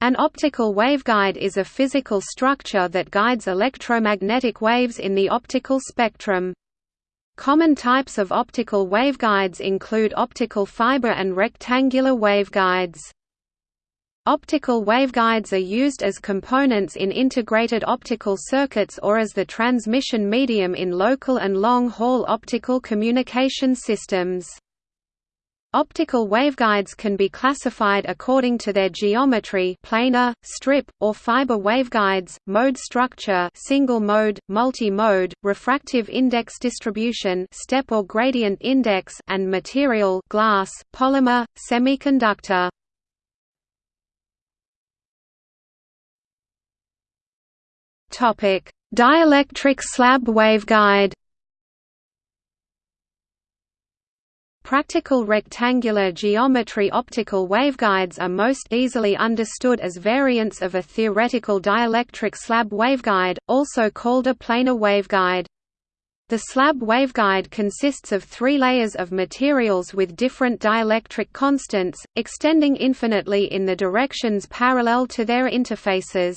An optical waveguide is a physical structure that guides electromagnetic waves in the optical spectrum. Common types of optical waveguides include optical fiber and rectangular waveguides. Optical waveguides are used as components in integrated optical circuits or as the transmission medium in local and long-haul optical communication systems. Optical waveguides can be classified according to their geometry planar, strip, or fiber waveguides, mode structure single mode, multi-mode, refractive index distribution step or gradient index and material glass, polymer, semiconductor. Dielectric slab waveguide Practical rectangular geometry optical waveguides are most easily understood as variants of a theoretical dielectric slab waveguide, also called a planar waveguide. The slab waveguide consists of three layers of materials with different dielectric constants, extending infinitely in the directions parallel to their interfaces.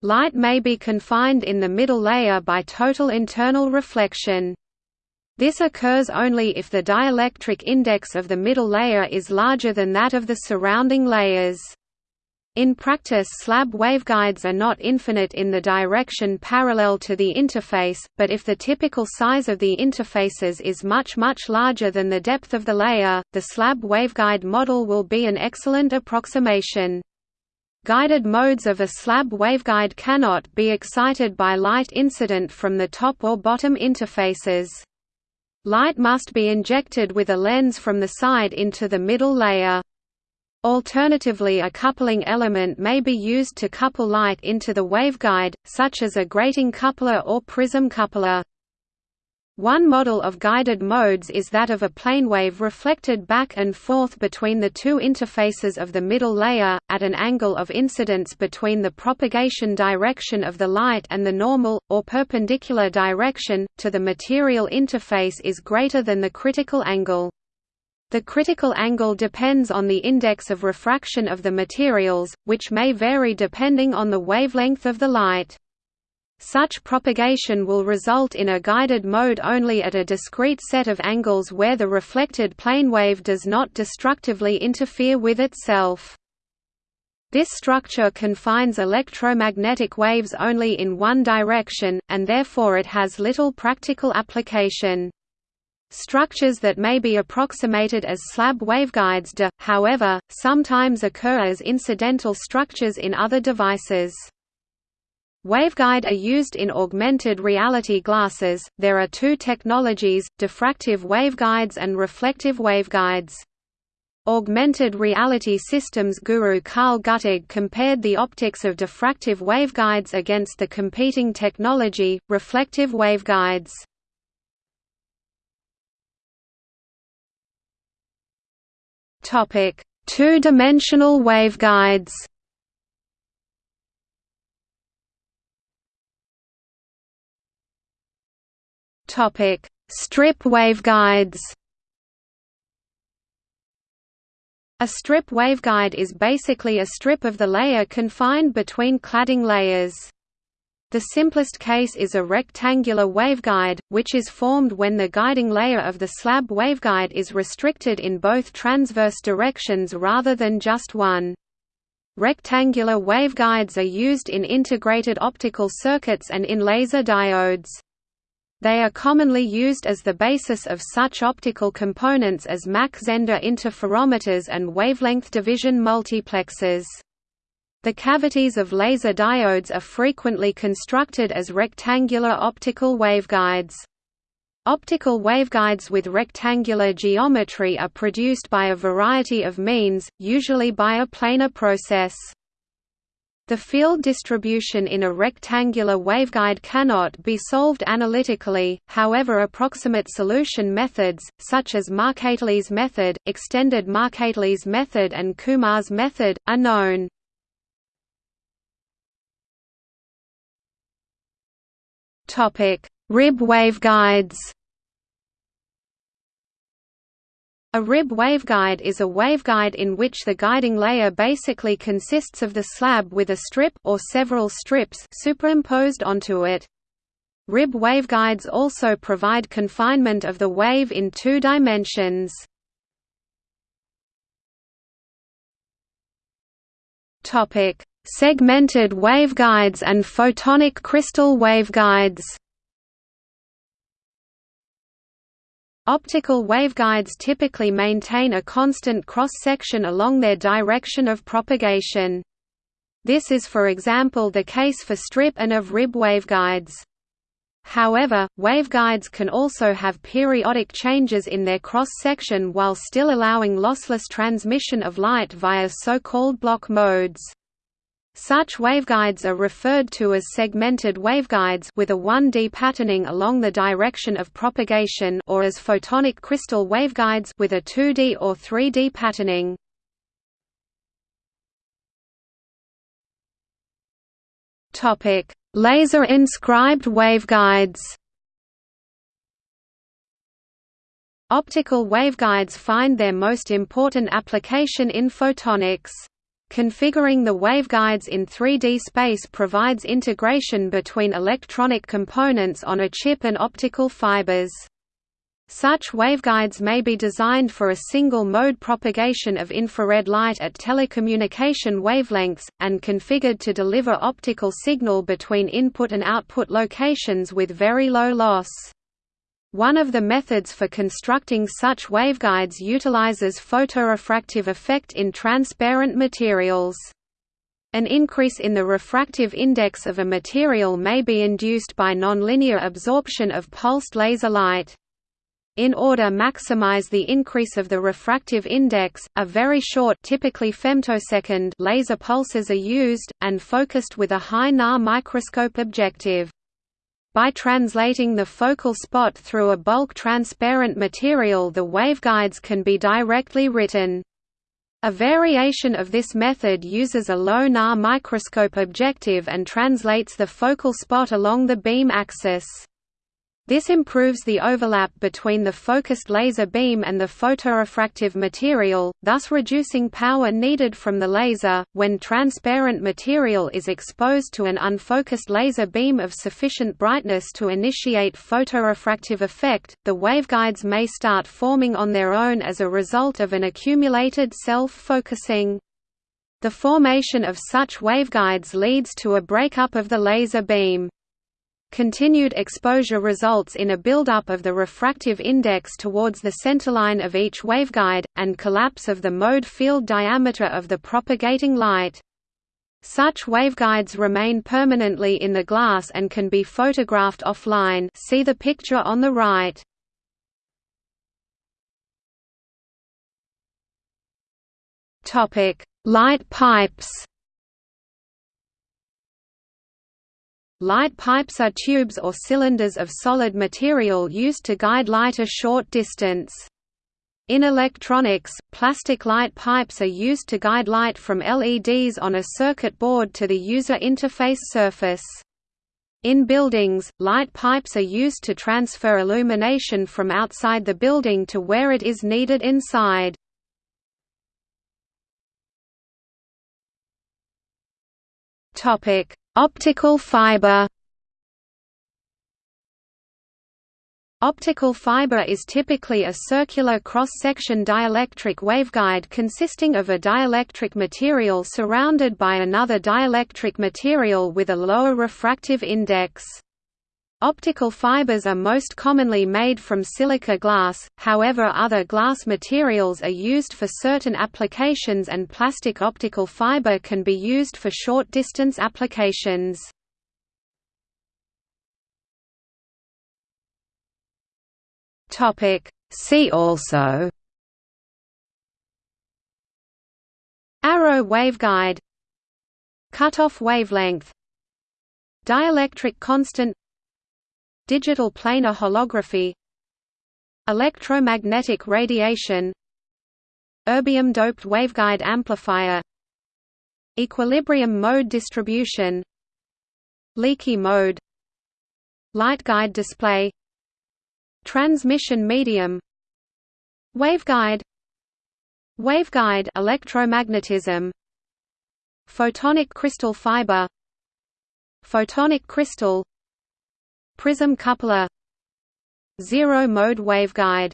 Light may be confined in the middle layer by total internal reflection. This occurs only if the dielectric index of the middle layer is larger than that of the surrounding layers. In practice slab waveguides are not infinite in the direction parallel to the interface, but if the typical size of the interfaces is much much larger than the depth of the layer, the slab waveguide model will be an excellent approximation. Guided modes of a slab waveguide cannot be excited by light incident from the top or bottom interfaces. Light must be injected with a lens from the side into the middle layer. Alternatively a coupling element may be used to couple light into the waveguide, such as a grating coupler or prism coupler. One model of guided modes is that of a planewave reflected back and forth between the two interfaces of the middle layer, at an angle of incidence between the propagation direction of the light and the normal, or perpendicular direction, to the material interface is greater than the critical angle. The critical angle depends on the index of refraction of the materials, which may vary depending on the wavelength of the light. Such propagation will result in a guided mode only at a discrete set of angles where the reflected planewave does not destructively interfere with itself. This structure confines electromagnetic waves only in one direction, and therefore it has little practical application. Structures that may be approximated as slab waveguides do, however, sometimes occur as incidental structures in other devices. Waveguide are used in augmented reality glasses. There are two technologies: diffractive waveguides and reflective waveguides. Augmented reality systems guru Karl Guttag compared the optics of diffractive waveguides against the competing technology, reflective waveguides. Two-dimensional waveguides. Topic: Strip waveguides. A strip waveguide is basically a strip of the layer confined between cladding layers. The simplest case is a rectangular waveguide, which is formed when the guiding layer of the slab waveguide is restricted in both transverse directions rather than just one. Rectangular waveguides are used in integrated optical circuits and in laser diodes. They are commonly used as the basis of such optical components as Mach-Zehnder interferometers and wavelength division multiplexers. The cavities of laser diodes are frequently constructed as rectangular optical waveguides. Optical waveguides with rectangular geometry are produced by a variety of means, usually by a planar process. The field distribution in a rectangular waveguide cannot be solved analytically, however approximate solution methods, such as Marcatili's method, extended Marcatili's method and Kumar's method, are known. Rib waveguides A RIB waveguide is a waveguide in which the guiding layer basically consists of the slab with a strip or several strips superimposed onto it. RIB waveguides also provide confinement of the wave in two dimensions. Topic: Segmented waveguides and photonic crystal waveguides. Optical waveguides typically maintain a constant cross-section along their direction of propagation. This is for example the case for strip and of rib waveguides. However, waveguides can also have periodic changes in their cross-section while still allowing lossless transmission of light via so-called Bloch modes. Such waveguides are referred to as segmented waveguides with a 1D patterning along the direction of propagation or as photonic crystal waveguides with a 2D or 3D patterning. Topic: Laser inscribed waveguides. Optical waveguides find their most important application in photonics. Configuring the waveguides in 3D space provides integration between electronic components on a chip and optical fibers. Such waveguides may be designed for a single-mode propagation of infrared light at telecommunication wavelengths, and configured to deliver optical signal between input and output locations with very low loss. One of the methods for constructing such waveguides utilizes photorefractive effect in transparent materials. An increase in the refractive index of a material may be induced by nonlinear absorption of pulsed laser light. In order to maximize the increase of the refractive index, a very short typically femtosecond laser pulses are used, and focused with a high NA microscope objective. By translating the focal spot through a bulk transparent material the waveguides can be directly written. A variation of this method uses a low NA microscope objective and translates the focal spot along the beam axis. This improves the overlap between the focused laser beam and the photorefractive material, thus reducing power needed from the laser. When transparent material is exposed to an unfocused laser beam of sufficient brightness to initiate photorefractive effect, the waveguides may start forming on their own as a result of an accumulated self-focusing. The formation of such waveguides leads to a breakup of the laser beam. Continued exposure results in a buildup of the refractive index towards the centerline of each waveguide, and collapse of the mode field diameter of the propagating light. Such waveguides remain permanently in the glass and can be photographed offline see the picture on the right. Light pipes Light pipes are tubes or cylinders of solid material used to guide light a short distance. In electronics, plastic light pipes are used to guide light from LEDs on a circuit board to the user interface surface. In buildings, light pipes are used to transfer illumination from outside the building to where it is needed inside. Topic: Optical fiber Optical fiber is typically a circular cross-section dielectric waveguide consisting of a dielectric material surrounded by another dielectric material with a lower refractive index. Optical fibers are most commonly made from silica glass, however other glass materials are used for certain applications and plastic optical fiber can be used for short-distance applications. See also Arrow waveguide Cutoff wavelength Dielectric constant Digital planar holography Electromagnetic radiation Erbium-doped waveguide amplifier Equilibrium mode distribution Leaky mode Light guide display Transmission medium Waveguide Waveguide electromagnetism Photonic crystal fiber Photonic crystal Prism coupler. Zero mode waveguide